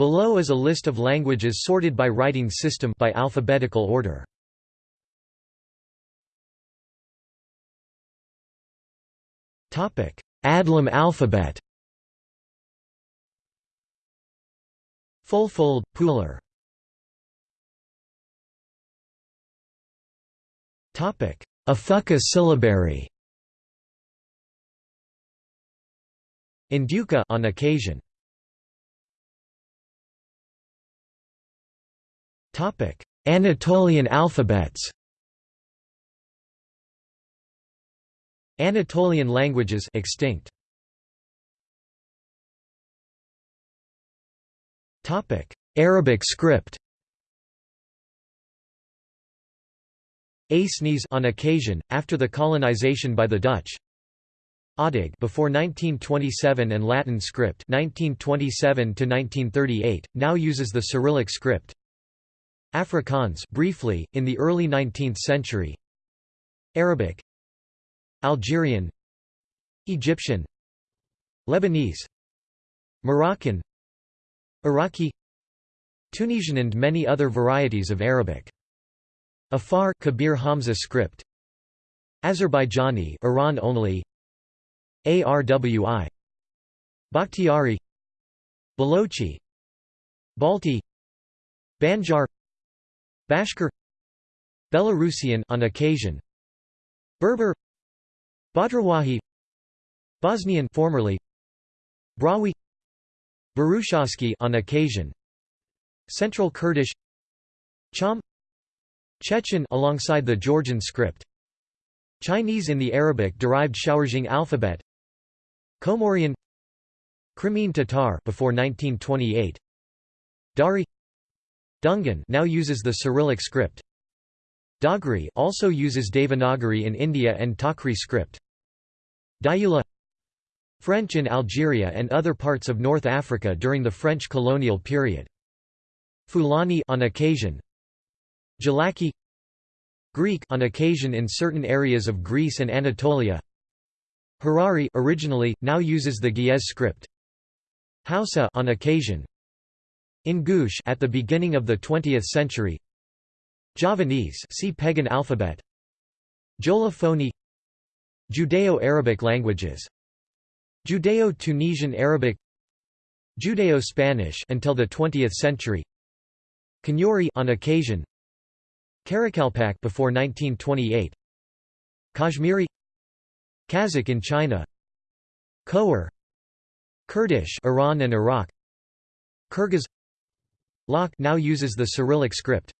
Below is a list of languages sorted by writing system by alphabetical order. Topic: Adlam alphabet. Fulfulde, Pular. Topic: Afaka syllabary. Ndyuka on occasion. Anatolian alphabets. Anatolian languages extinct. Topic: Arabic script. Acehnese on occasion after the colonization by the Dutch. Adyghe before 1927 and Latin script 1927 to 1938 now uses the Cyrillic script. Afrikaans briefly in the early 19th century. Arabic. Algerian. Egyptian. Lebanese. Moroccan. Iraqi. Tunisian and many other varieties of Arabic. Afar Kabir Hamza script. Azerbaijani Iran only. ARWI Bakhtiari. Balochi. Balti. Banjar Bashkir Belarusian on occasion Berber Bhadarwahi Bosnian formerly Brahui Burushaski on occasion Central Kurdish Cham Chechen alongside the Georgian script Chinese in the Arabic-derived Xiao'erjing alphabet Comorian Crimean Tatar before 1928 Dari Dungan now uses the Cyrillic script Dogri also uses Devanagari in India and Takri script. Diaoula French in Algeria and other parts of North Africa during the French colonial period. Fulani on occasion. Gilaki Greek on occasion in certain areas of Greece and Anatolia. Harari originally now uses the Ge'ez script. Hausa on occasion. Ingush at the beginning of the 20th century. Javanese see Pegon alphabet. Jola-Fonyi Judeo-Arabic languages. Judeo-Tunisian Arabic Judeo-Spanish until the 20th century. Kanuri on occasion. Karakalpak before 1928 Kashmiri Kazakh in China. Khowar Kurdish Iran and Iraq. Kyrgyz Lak now uses the Cyrillic script.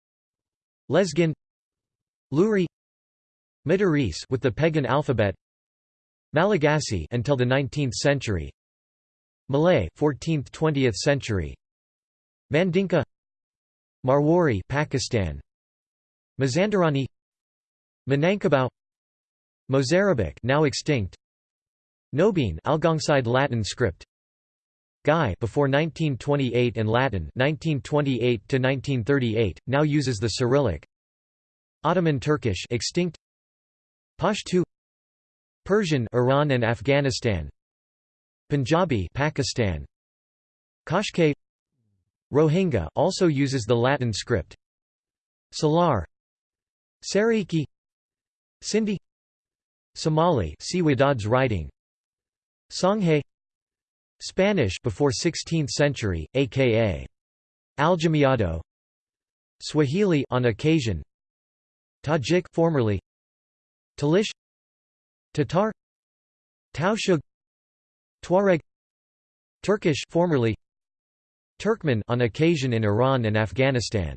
Lezgin Luri Madurese with the Pegon alphabet Malagasy until the 19th century Malay 14th-20th century Mandinka Marwari Pakistan Mazandarani Minangkabau Mozarabic now extinct Nobiin Algongside Latin script Guy before 1928 and Latin 1928 to 1938 now uses the Cyrillic. Ottoman Turkish extinct. Pashto. Persian Iran and Afghanistan. Punjabi Pakistan. Qashqai Rohingya also uses the Latin script. Salar. Saraiki Sindhi. Somali writing. Songhay Spanish before 16th century, aka Aljamiado Swahili on occasion. Tajik formerly. Talish. Tatar. Tausug Tuareg. Turkish formerly. Turkmen on occasion in Iran and Afghanistan.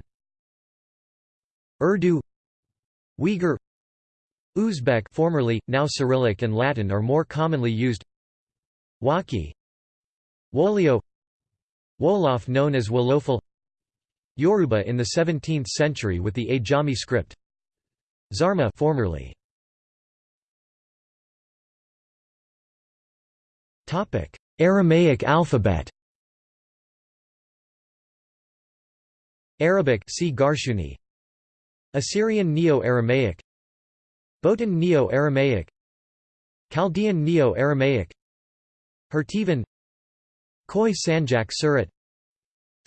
Urdu. Uyghur. Uzbek formerly, now Cyrillic and Latin are more commonly used. Wakhi Wolio Wolof known as Wolofal Yoruba in the 17th century with the Ajami script Zarma formerly. Topic Aramaic alphabet. Arabic see Garshuni. Assyrian Neo-Aramaic. Botan Neo-Aramaic. Chaldean Neo-Aramaic. Hurtivan Khoi Sanjak Surat.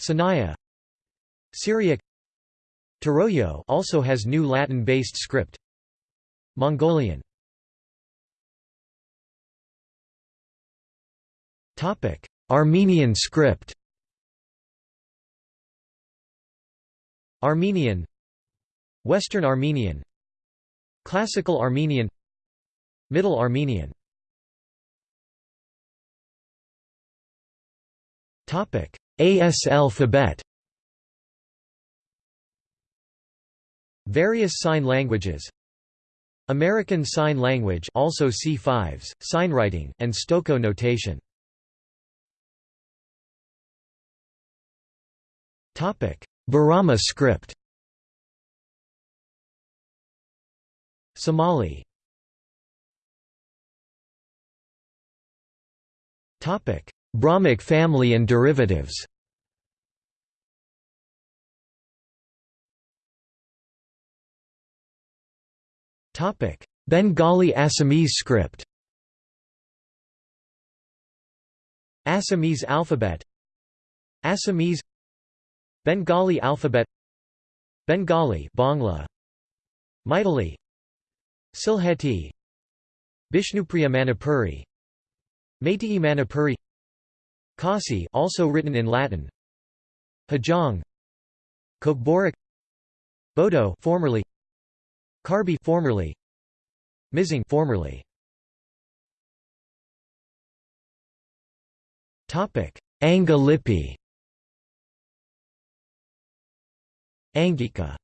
Sinaya Syriac. Turoyo also has new Latin-based script. Mongolian. Topic. Armenian script. Armenian. Western Armenian. Classical Armenian. Middle Armenian AS alphabet. Various sign languages. American Sign Language also si5s, signwriting, and Stokoe notation. Topic. Borama script. Somali Brahmic family and derivatives. Bengali Assamese script. Assamese alphabet. Assamese. Bengali alphabet. Bengali Bangla. Maithili Sylheti Bishnupriya Manipuri. Meitei Manipuri Khasi also written in Latin. Hajong Kokborok Bodo formerly. Karbi formerly. Mizing formerly. Topic. Anga Lipi Angika.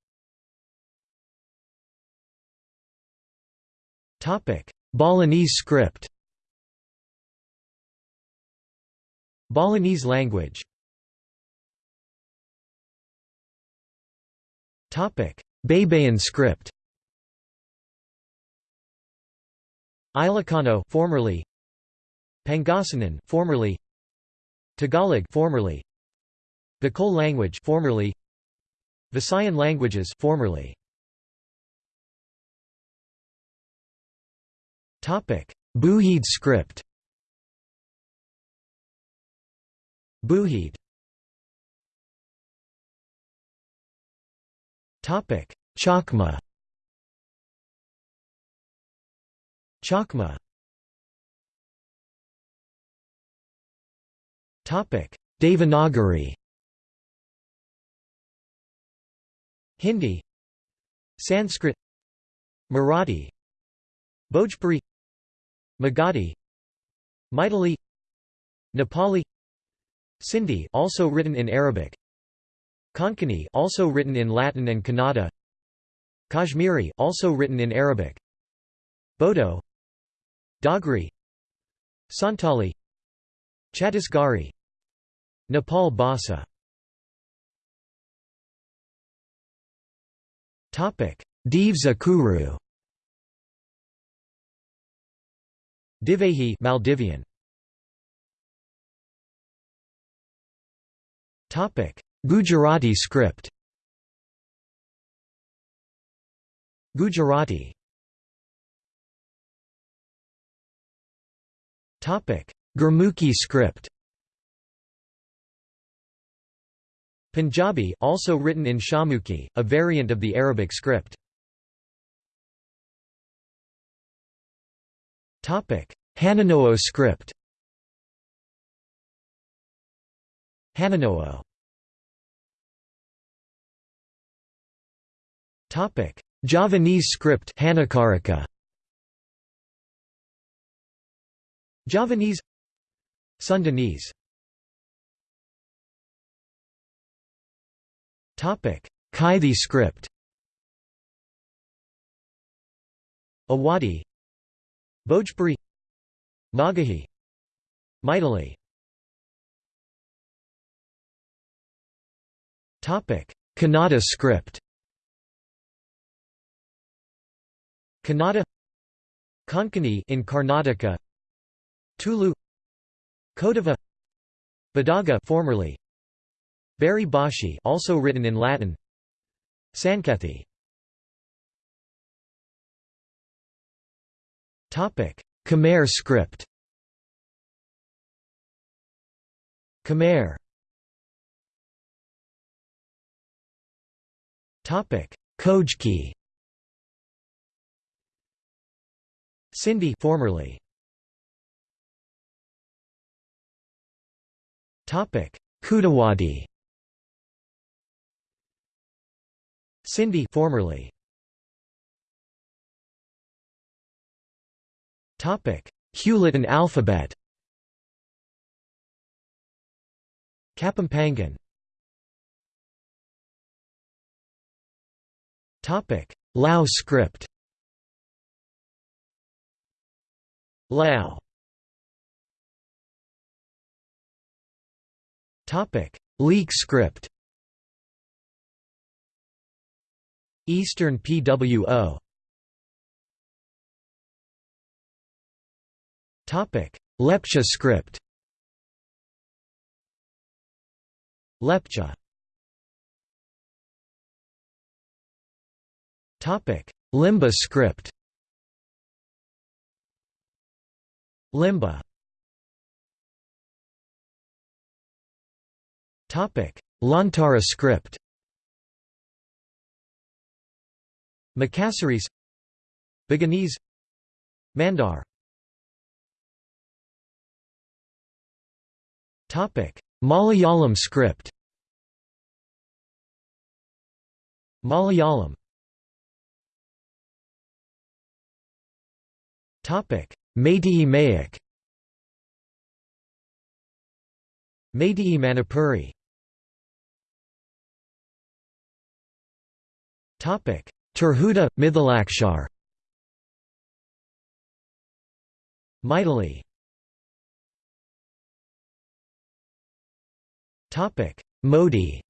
Topic. Balinese script Balinese language. Topic. Baybayin script. Ilocano formerly. Pangasinan formerly. Tagalog formerly. Bicol language formerly. Visayan languages formerly. Topic. Buhid script Buhid Topic Chakma. Chakma. Topic: Devanagari. Hindi. Sanskrit. Marathi. Bhojpuri. Magadhi. Maithili Nepali Sindhi also written in Arabic. Konkani also written in Latin and Kannada. Kashmiri also written in Arabic. Bodo. Dogri Santali. Chhattisgarhi. Nepal Bhasa Devza Kuru. Divehi Maldivian Topic Gujarati script Gujarati Topic: Gurmukhi script. Punjabi also written in Shahmukhi, a variant of the Arabic script. Topic: Hanunó'o script. Hanunó'o. Topic: Javanese script Hanacaraka. Javanese. Sundanese. Topic: Kaithi script. Awadhi Bhojpuri. Nagahi. Maithili Kannada script Kannada Konkani in Karnataka Tulu Kodava Badaga formerly Bari Bashi also written in Latin Sankethi Topic. Khmer script Khmer Topic: Khojki. Sindhi formerly. Topic: Khudabadi. Sindhi formerly. Topic: Hewlett and alphabet. Kapampangan. Topic: Lao script. Lao. Topic: Leak script. Eastern PWO. Topic: Lepcha script. Lepcha. Topic: Limba script. Limba. Topic: Lontara script. Makassarese Buginese Mandar Topic: Malayalam script. Malayalam. Topic: Meitei Mayak. Meitei Manipuri. Topic: Tirhuta Mithilakshar. Topic: Modi.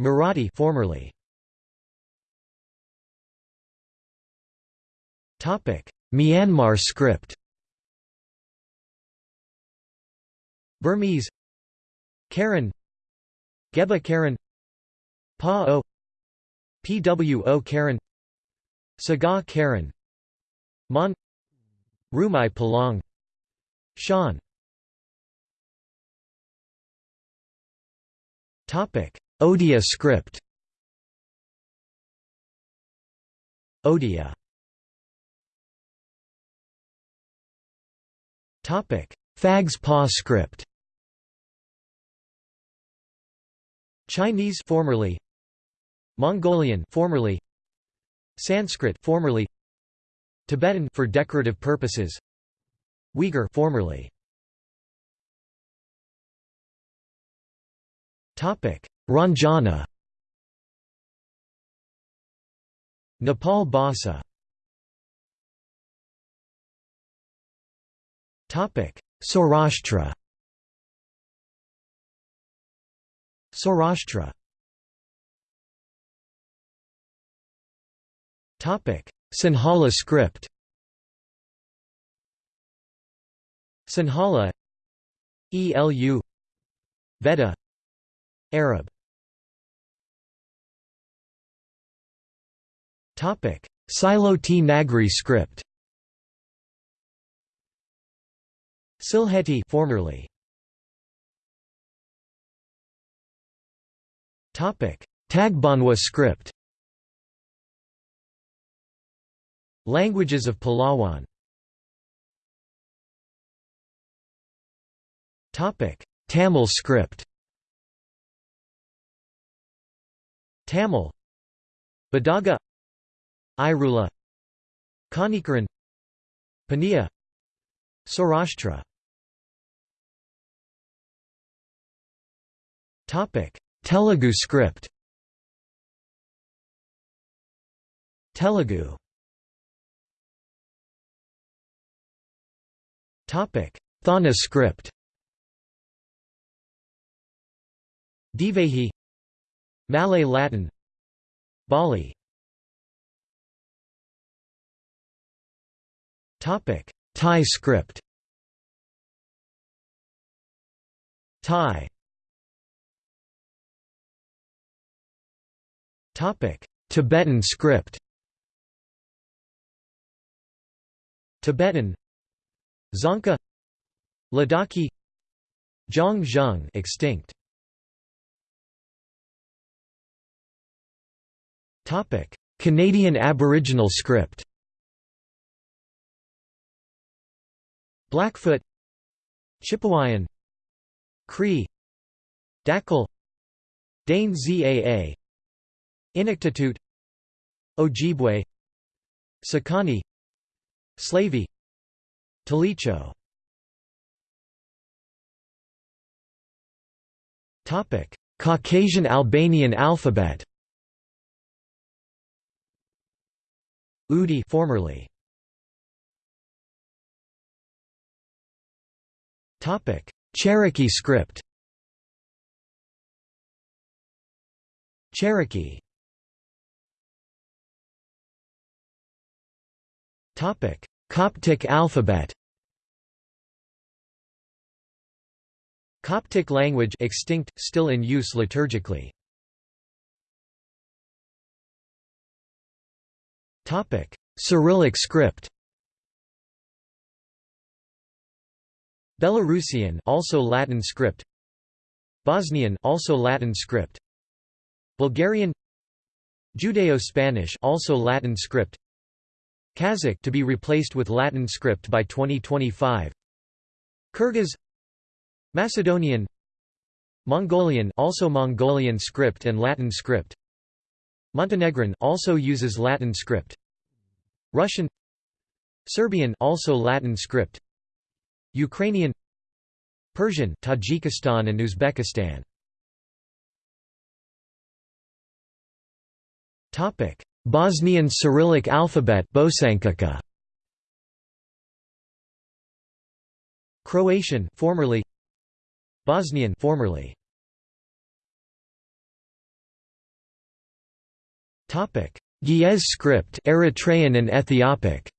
Marathi formerly. Myanmar script. Burmese. Karen. Geba Karen. Pa O PWO Karen. Sgaw Karen. Mon. Rumai Palong. Shan Topic. Odia script. Odia Phags Paw script Chinese formerly Mongolian formerly Sanskrit formerly Tibetan for decorative purposes Uyghur formerly Topic. Ranjana Nepal Bhasa Saurashtra. Saurashtra. Topic. Sinhala script. Sinhala. ELU Veda. Arab. Topic. Syloti Nagri script Sylheti formerly. Topic. Tagbanwa script. Languages of Palawan. Topic. Tamil script. Tamil. Badaga. Irula. Kanikaran. Paniya. Saurashtra Telugu script. Telugu. Topic. Thaana script. Divehi. Malay Latin. Bali. Topic. Thai script. Thai Tibetan script. Tibetan. Dzongkha. Ladakhi. Zhang extinct. Topic. Canadian Aboriginal script. Blackfoot. Chipewyan Cree. Dakel Dane Zaa Inuktitut Ojibwe Sekani Slavey Talicho. Topic: Caucasian Albanian alphabet. Udi formerly. Topic Cherokee script. Cherokee Topic Coptic alphabet Coptic language extinct, still in use liturgically. Topic: Cyrillic script. Belarusian, also Latin script. Bosnian, also Latin script. Bulgarian. Judeo-Spanish, also Latin script. Kazakh to be replaced with Latin script by 2025. Kyrgyz Macedonian Mongolian also Mongolian script and Latin script. Montenegrin also uses Latin script. Russian Serbian also Latin script. Ukrainian Persian Tajikistan and Uzbekistan. Topic Bosnian Cyrillic alphabet Bosančica Croatian formerly. Bosnian formerly. Topic. Ge'ez script Eritrean and Ethiopic.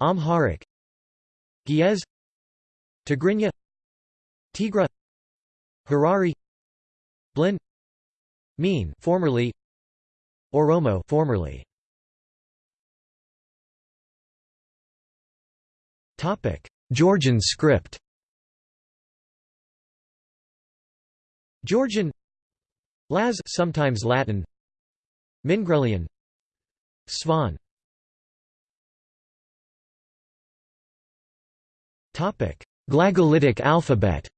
Amharic. Ge'ez Tigrinya. Tigra. Harari. Blin Mean formerly Oromo formerly. Topic. Georgian script. Georgian. Laz sometimes Latin. Mingrelian. Svan. Topic. Glagolitic alphabet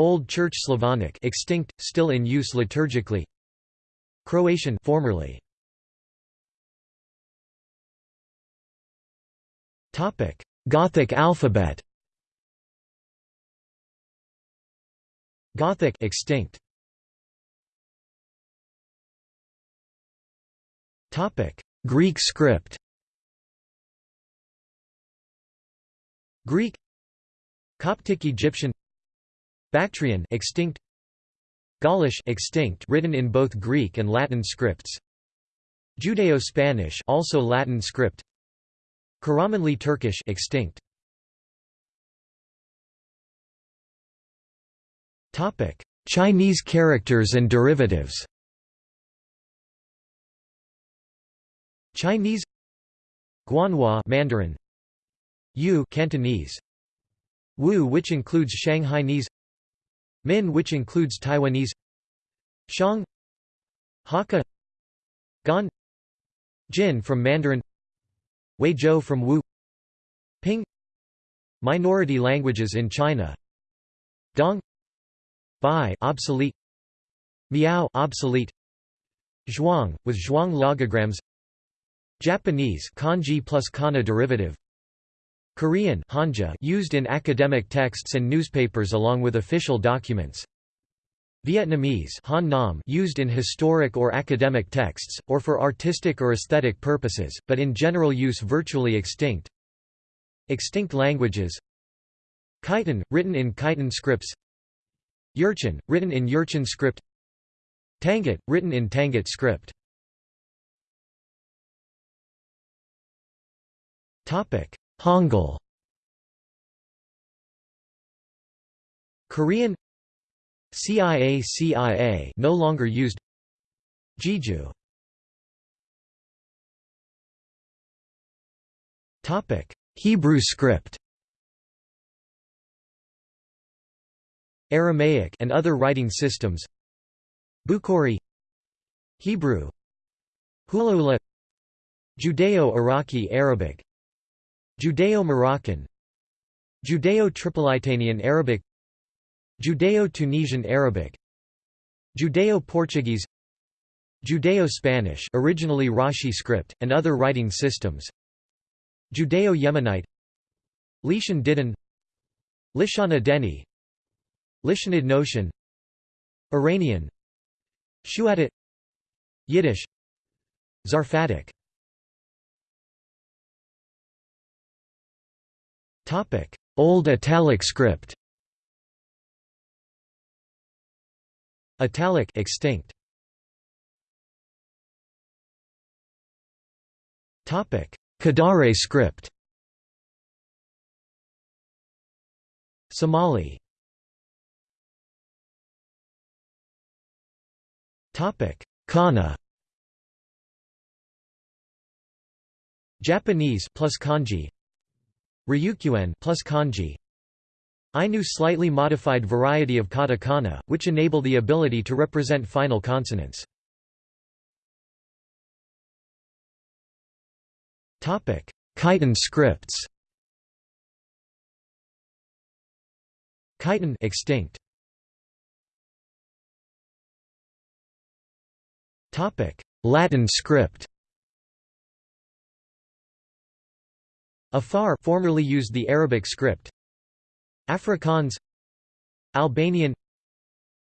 Old Church Slavonic extinct, still in use liturgically. Croatian formerly. Gothic alphabet. Gothic extinct. Topic. Greek script. Greek. Coptic Egyptian Bactrian extinct. Gaulish extinct written in both Greek and Latin scripts. Judeo-Spanish also Latin script. Karamanli Turkish extinct. Topic. Chinese characters and derivatives. Chinese. Guanhua Mandarin. Yu Cantonese. Wu which includes Shanghainese Min which includes Taiwanese Shang Hakka Gan Jin from Mandarin Weizhou from Wu Ping Minority languages in China Dong Bai obsolete Miao obsolete Zhuang with Zhuang logograms Japanese kanji plus kana derivative Korean Hanja used in academic texts and newspapers along with official documents. Vietnamese Han Nom used in historic or academic texts, or for artistic or aesthetic purposes, but in general use virtually extinct. Extinct languages. Khitan, written in Khitan scripts. Jurchen, written in Jurchen script. Tangut, written in Tangut script Hangul. Korean Cia-Cia no longer used. Jeju. Topic. Hebrew script. Aramaic and other writing systems. Bukhari. Hebrew. Hulaula. Judeo-Iraqi Arabic Judeo-Moroccan Judeo-Tripolitanian Arabic Judeo-Tunisian Arabic Judeo-Portuguese Judeo-Spanish originally Rashi script, and other writing systems Judeo-Yemenite Lishan Didan Lishana Deni Lishanid Notion Iranian Shuadit Yiddish Zarfatic Old Italic script Italic extinct. Topic. Kadare script Somali. Topic. Kana. Japanese plus kanji Ryukyuan plus kanji. Ainu slightly modified variety of katakana, which enable the ability to represent final consonants. Khitan scripts. Khitan extinct. Latin script Afar formerly used the Arabic script. Afrikaans Albanian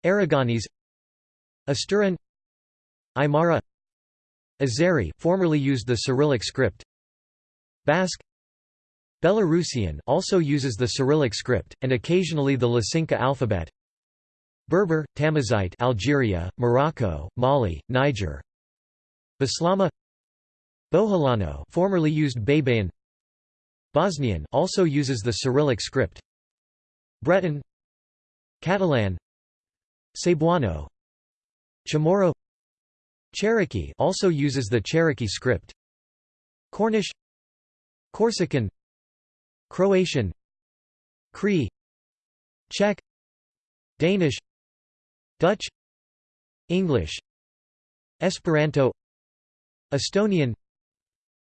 Aragonese Asturian Aymara Azeri formerly used the Cyrillic script. Basque Belarusian also uses the Cyrillic script, and occasionally the Lacinka alphabet. Berber, Tamazight Algeria, Morocco, Mali, Niger. Bislama Boholano formerly used Baybayin Bosnian also uses the Cyrillic script. Breton Catalan Cebuano Chamorro Cherokee also uses the Cherokee script. Cornish Corsican Croatian Cree Czech Danish Dutch English Esperanto Estonian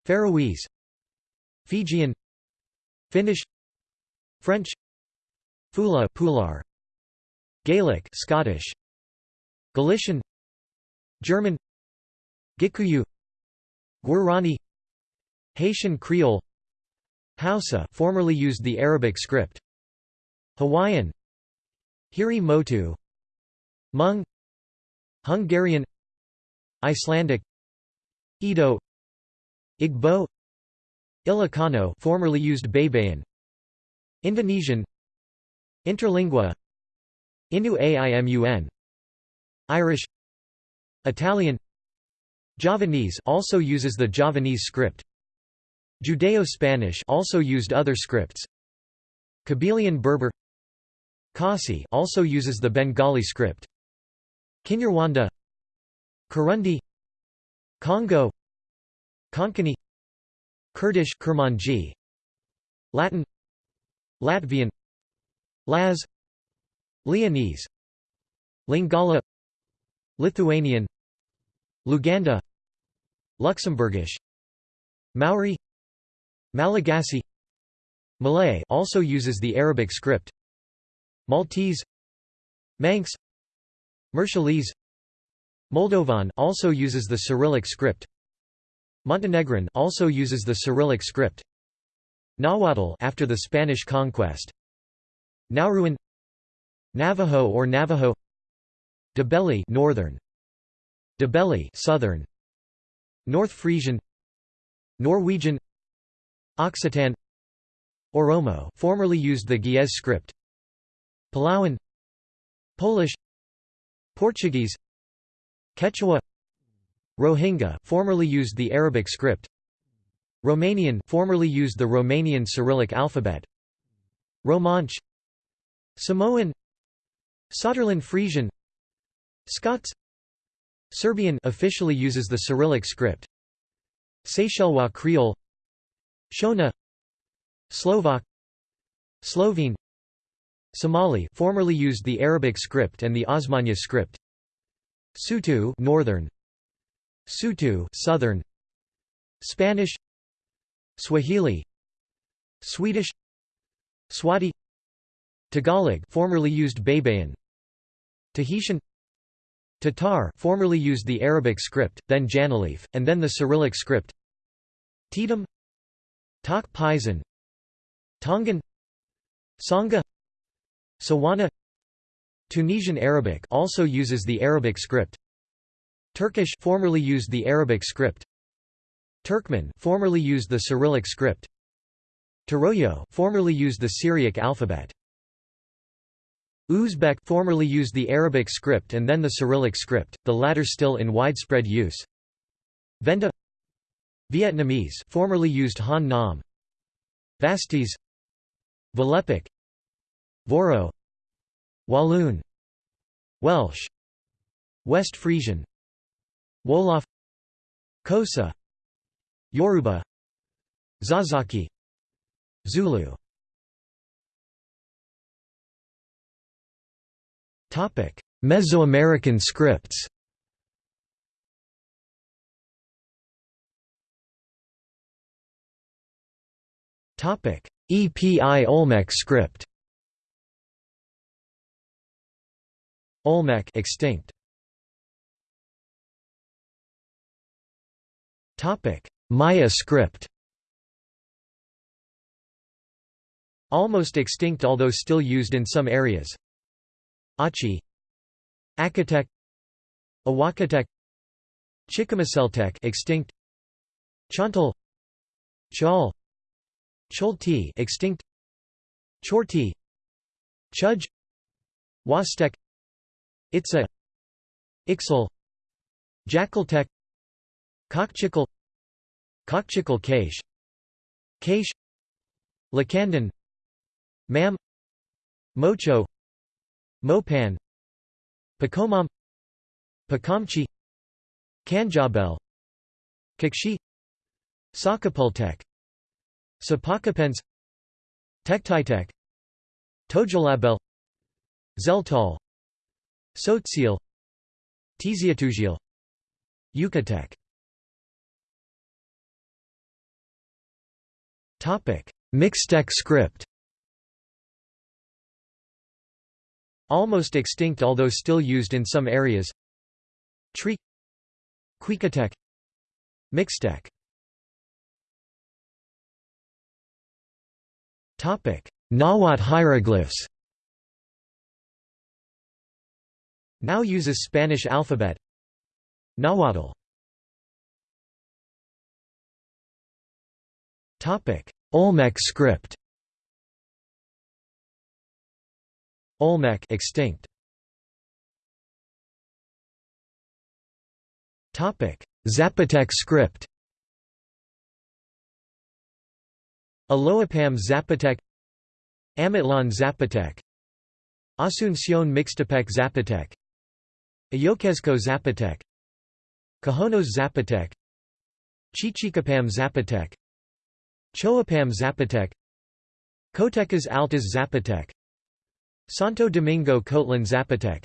Faroese Fijian Finnish French Fula Pular Gaelic Scottish Galician German Gikuyu Guarani Haitian Creole Hausa formerly used the Arabic script Hawaiian Hiri Motu Hmong Hungarian Icelandic Edo Igbo Ilocano formerly used Baybayin Indonesian. Interlingua. Innu Aimun Irish. Italian. Javanese also uses the Javanese script. Judeo-Spanish also used other scripts. Kabylian Berber. Khasi also uses the Bengali script. Kinyarwanda. Kurundi. Congo. Konkani Kurdish Kurmanji. Latin Latvian Laz Leonese Lingala Lithuanian Luganda Luxembourgish Maori Malagasy Malay also uses the Arabic script Maltese Manx Marshallese Moldovan also uses the Cyrillic script Montenegrin also uses the Cyrillic script. Nahuatl after the Spanish conquest. Nauruan Navajo or Navajo. Ndebele northern. Ndebele southern. North Frisian. Norwegian. Occitan. Oromo formerly used the Ge'ez script. Palawan. Polish. Portuguese. Quechua Rohingya formerly used the Arabic script. Romanian formerly used the Romanian Cyrillic alphabet. Romansh. Samoan. Saterland Frisian. Scots. Serbian officially uses the Cyrillic script. Seychellois Creole. Shona. Slovak. Slovene. Somali formerly used the Arabic script and the Osmanya script. Sotho northern Sotho southern. Spanish. Swahili. Swedish. Swati. Tagalog formerly used Baybayin Tahitian. Tatar formerly used the Arabic script, then Janalif, and then the Cyrillic script. Tetum. Tok Pisin Tongan. Sangha. Tswana. Tunisian Arabic also uses the Arabic script Turkish formerly used the Arabic script. Turkmen formerly used the Cyrillic script. Turoyo formerly used the Syriac alphabet. Uzbek formerly used the Arabic script and then the Cyrillic script, the latter still in widespread use. Venda Vietnamese formerly used Han Nom. Vasties Valepic Voro Walloon. Welsh. West Frisian Wolof Xhosa Yoruba Zazaki Zulu. Topic: Mesoamerican scripts. Topic: Epi-Olmec script. Olmec extinct Topic. Maya script. Almost extinct although still used in some areas. Achi. Acatec Awakatec Chichimeceltec extinct. Chontal Chal. Cholti extinct. Chorti. Chuj Wastek. Itza. Ixal. Jackaltec Kaqchikel Kaqchikel Cache Cache Lacandon Mam Mocho Mopan Pacomam Pacomchi Kanjabel Kakshi Sakapultek Sipakapense Tektitek Tojolabal Tzeltal Tzotzil Tiziatugiel Yucatec Mixtec script. Almost extinct although still used in some areas. Tree. Cuicatec Mixtec Nahuatl hieroglyphs. Now uses Spanish alphabet. Nahuatl Olmec script. Olmec extinct. Topic: Zapotec script. Aloapam Zapotec. Amatlan Zapotec. Asuncion Mixtepec Zapotec. Ayoquezco Zapotec. Cajonos Zapotec. Chichicapam Zapotec Choapam Zapotec Cotecas Altas Zapotec Santo Domingo Cotlan Zapotec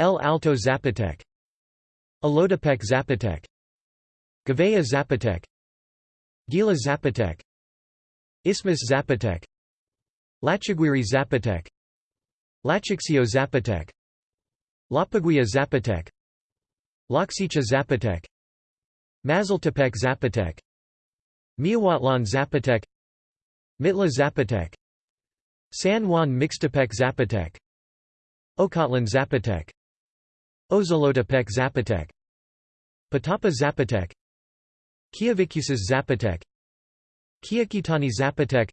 El Alto Zapotec Alotepec Zapotec Gavea Zapotec Gila Zapotec Isthmus Zapotec Lachaguiri Zapotec Lachixio Zapotec Lapaguia Zapotec Loxicha Zapotec Mazaltepec Zapotec Miahuatlan Zapotec Mitla Zapotec San Juan Mixtepec Zapotec Ocotlan Zapotec Ozolotepec Zapotec Patapa Zapotec Quiavicusas Zapotec Quiaquitani Zapotec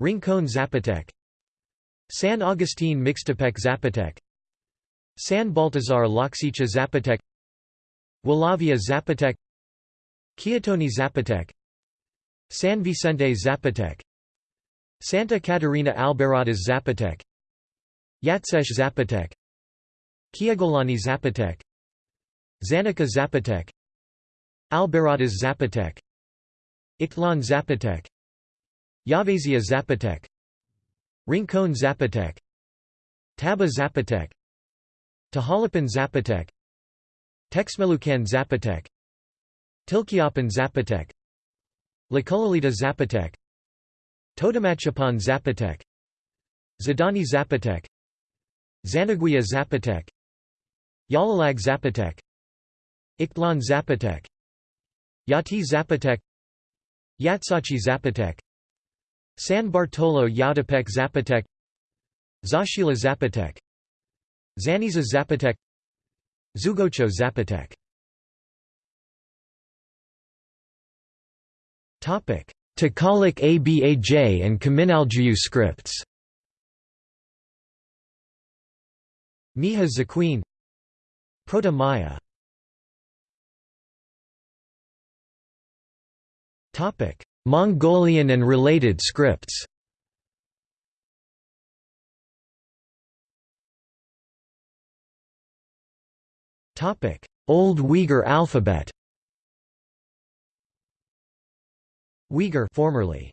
Rincon Zapotec San Agustin Mixtepec Zapotec San Baltazar Loxicha Zapotec Walavia Zapotec Quiatoni Zapotec San Vicente Zapotec. Santa Catarina Albarradas Zapotec. Yatsesh Zapotec. Quiagolani Zapotec. Zanica Zapotec. Albarradas Zapotec. Ictlan Zapotec. Yavezia Zapotec. Rincon Zapotec. Taba Zapotec. Tehalapan Zapotec. Texmelucan Zapotec. Tilquiapan Zapotec Tlacolulita Zapotec Totomachapan Zapotec Xadani Zapotec Xanaguia Zapotec Yalalag Zapotec Ixtlan Zapotec Yatee Zapotec Yatzachi Zapotec San Bartolo Yautepec Zapotec Zaachila Zapotec Zaniza Zapotec Zoogocho Zapotec Takalik Abaj and Kaminaljuyu scripts. Mixe-Zoquean Proto-Maya Mongolian and related scripts. Old Uyghur alphabet Uyghur formerly.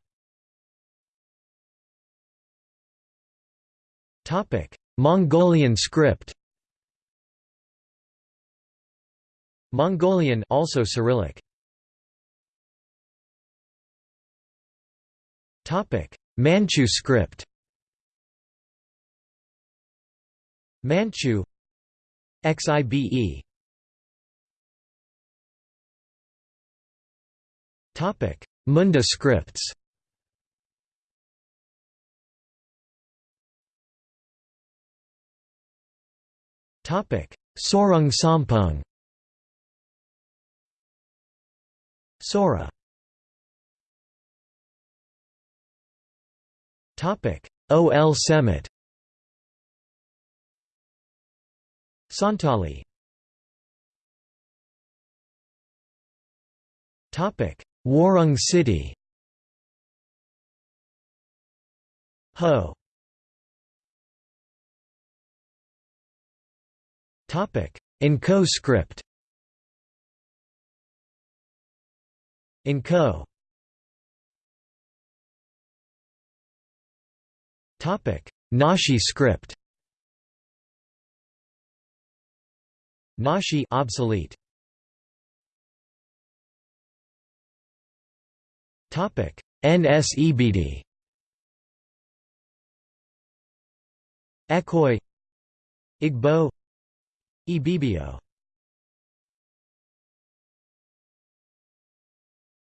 Topic. Mongolian script. Mongolian also Cyrillic. Topic. Manchu script. Manchu. XIBE. Topic Munda scripts. Topic Sorang Sompeng Sora. Topic OL Semet Santali. Topic Warang Citi. Ho. N'Ko script. N'Ko Nüshu script. Nüshu obsolete Nsibidi Ekoi Igbo Ibibio.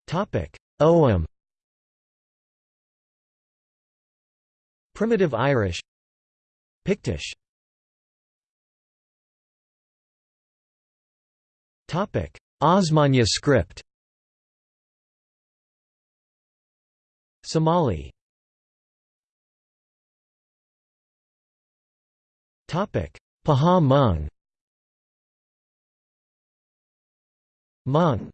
Topic Ogham Primitive Irish Pictish. Topic Osmanya script Somali Topic Pahawh Hmong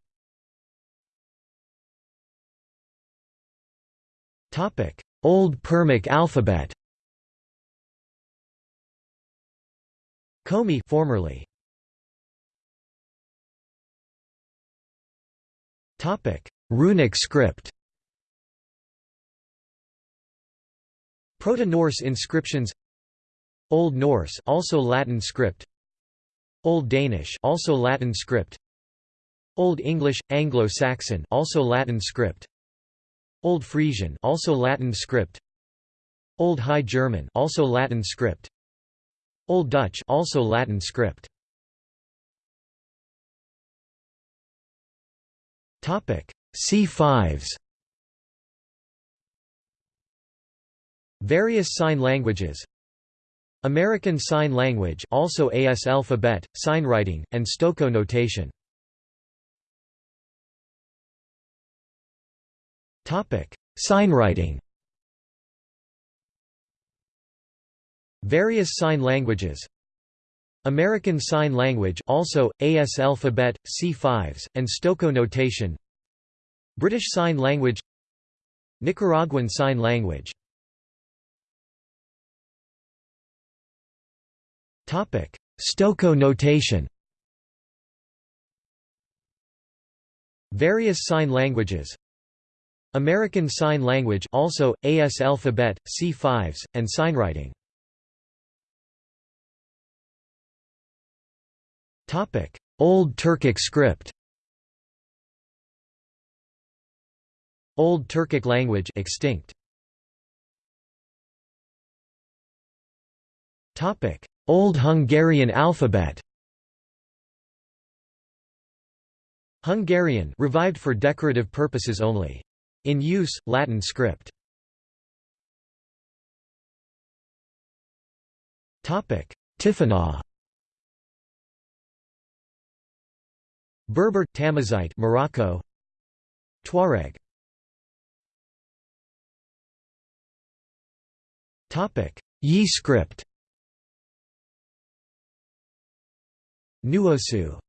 Topic: Old Permic alphabet. Komi formerly. Topic: Runic script. Proto-Norse inscriptions Old Norse also Latin script Old Danish also Latin script Old English, Anglo-Saxon also Latin script Old Frisian also Latin script Old High German also Latin script Old Dutch also Latin script Topic. si5s Various sign languages American Sign Language also AS alphabet, signwriting, and Stokoe notation Signwriting. Various sign languages. American Sign Language also AS alphabet, si5s, and Stokoe notation. British Sign Language. Nicaraguan Sign Language. Stokoe notation. Various sign languages American Sign Language also, AS alphabet, si5s, and signwriting. Old Turkic script Old Turkic language extinct. Topic: Old Hungarian alphabet. Hungarian revived for decorative purposes only. In use, Latin script. Topic: Tifinagh. Berber Tamazight, Morocco. Tuareg. Topic: Yi script. Nuosu